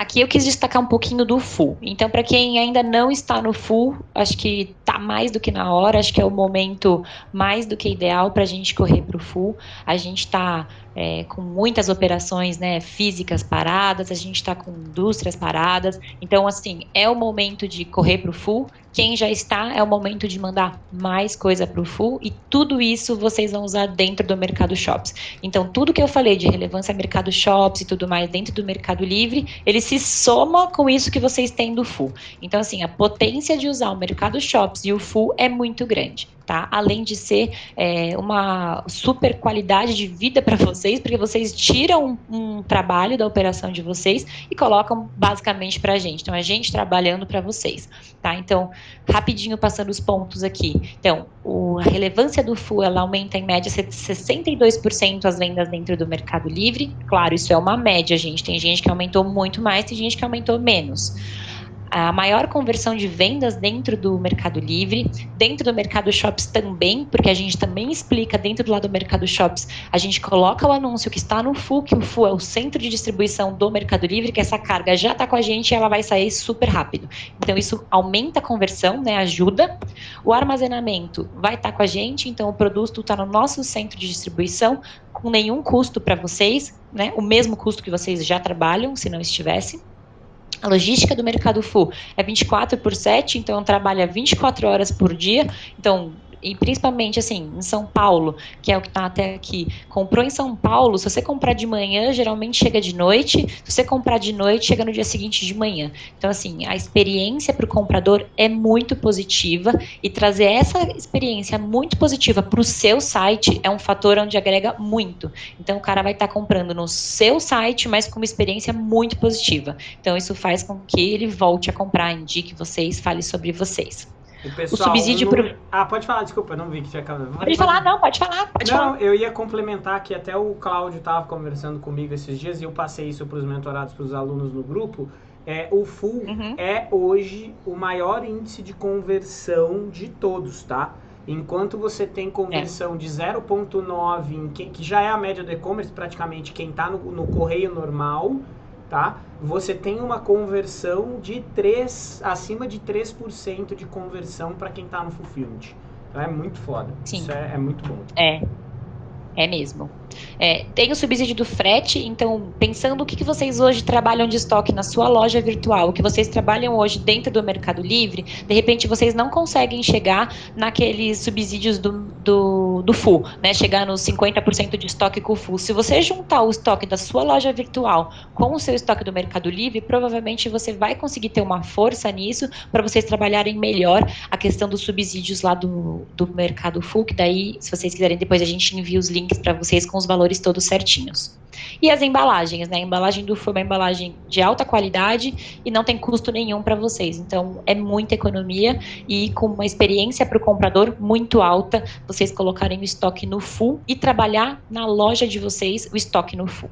Aqui eu quis destacar um pouquinho do full. Então, para quem ainda não está no full, acho que está mais do que na hora, acho que é o momento mais do que ideal para a gente correr para o full. A gente está é, com muitas operações né, físicas paradas, a gente está com indústrias paradas. Então, assim, é o momento de correr para o full. Quem já está, é o momento de mandar mais coisa para o full e tudo isso vocês vão usar dentro do Mercado Shops. Então, tudo que eu falei de relevância Mercado Shops e tudo mais dentro do Mercado Livre, ele se soma com isso que vocês têm do full. Então, assim, a potência de usar o Mercado Shops e o full é muito grande tá? Além de ser é, uma super qualidade de vida para vocês, porque vocês tiram um, um, trabalho da operação de vocês e colocam basicamente para a gente. Então, a gente trabalhando para vocês, tá? Então, rapidinho passando os pontos aqui. Então, o, a relevância do FU, ela aumenta em média 62% as vendas dentro do Mercado Livre. Claro, isso é uma média, gente. Tem gente que aumentou muito mais, tem gente que aumentou menos a maior conversão de vendas dentro do Mercado Livre, dentro do Mercado Shops também, porque a gente também explica dentro do lado do Mercado Shops, a gente coloca o anúncio que está no FU, que o FU é o centro de distribuição do Mercado Livre, que essa carga já está com a gente e ela vai sair super rápido. Então isso aumenta a conversão, né, ajuda. O armazenamento vai estar tá com a gente, então o produto está no nosso centro de distribuição com nenhum custo para vocês, né, o mesmo custo que vocês já trabalham, se não estivesse. A logística do Mercado Full é 24 por 7, então trabalha 24 horas por dia. Então, e principalmente assim, em São Paulo, que é o que está até aqui, comprou em São Paulo, se você comprar de manhã, geralmente chega de noite, se você comprar de noite, chega no dia seguinte de manhã. Então, assim, a experiência para o comprador é muito positiva e trazer essa experiência muito positiva para o seu site é um fator onde agrega muito. Então, o cara vai estar tá comprando no seu site, mas com uma experiência muito positiva. Então, isso faz com que ele volte a comprar, indique vocês, fale sobre vocês. O, pessoal, o subsídio no... pro... Ah, pode falar, desculpa, não vi que tinha acabado. Pode, pode falar, não, pode falar, pode não, falar. eu ia complementar que até o Cláudio estava conversando comigo esses dias e eu passei isso para os mentorados, para os alunos no grupo. É, o Full uhum. é hoje o maior índice de conversão de todos, tá? Enquanto você tem conversão é. de 0.9, que, que já é a média do e-commerce, praticamente quem está no, no correio normal, tá? Você tem uma conversão de 3, acima de 3% de conversão para quem está no fulfillment. Então é muito foda. Sim. Isso é, é muito bom. É. É mesmo. É, tem o subsídio do frete, então, pensando o que, que vocês hoje trabalham de estoque na sua loja virtual, o que vocês trabalham hoje dentro do Mercado Livre, de repente vocês não conseguem chegar naqueles subsídios do, do, do full, né? Chegar nos 50% de estoque com o full. Se você juntar o estoque da sua loja virtual com o seu estoque do Mercado Livre, provavelmente você vai conseguir ter uma força nisso para vocês trabalharem melhor a questão dos subsídios lá do, do Mercado Full, que daí, se vocês quiserem, depois a gente envia os links para vocês com os valores todos certinhos. E as embalagens, né? A embalagem do Full é uma embalagem de alta qualidade e não tem custo nenhum para vocês. Então, é muita economia e com uma experiência para o comprador muito alta, vocês colocarem o estoque no Full e trabalhar na loja de vocês o estoque no Full.